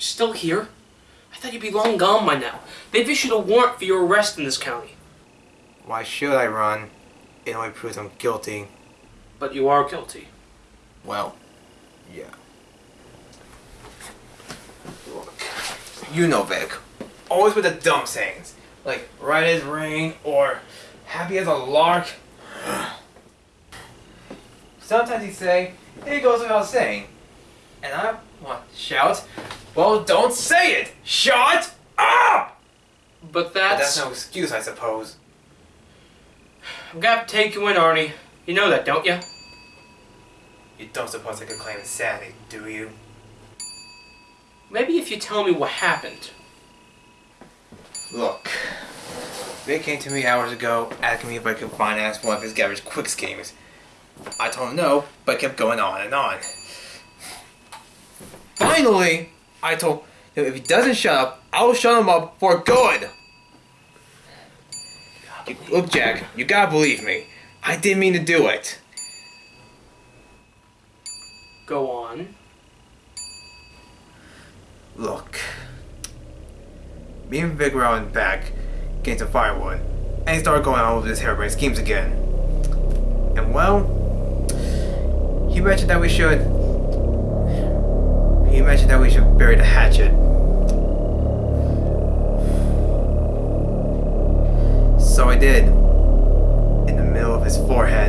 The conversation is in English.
Still here? I thought you'd be long gone by now. They've issued a warrant for your arrest in this county. Why should I run? It only proves I'm guilty. But you are guilty. Well, yeah. Look, you know Vic. Always with the dumb sayings. Like, right as rain or happy as a lark. Sometimes he say, it goes without saying. And I want to shout, well, don't say it! Shut up! But But that's... that's no excuse, I suppose. I'm gonna take you in, Arnie. You know that, don't you? You don't suppose I could claim insanity, do you? Maybe if you tell me what happened. Look, Vic came to me hours ago asking me if I could finance one of his garage quick schemes. I told him no, but kept going on and on. Finally, I told him if he doesn't shut up, I'll shut him up for good. You- look, Jack, you gotta believe me. I didn't mean to do it. Go on. Look, me and Vic were out in back getting some firewood, and he started going on with his harebrained schemes again. And well, he mentioned that we should. He mentioned that we should bury the hatchet. So I did. In the middle of his forehead.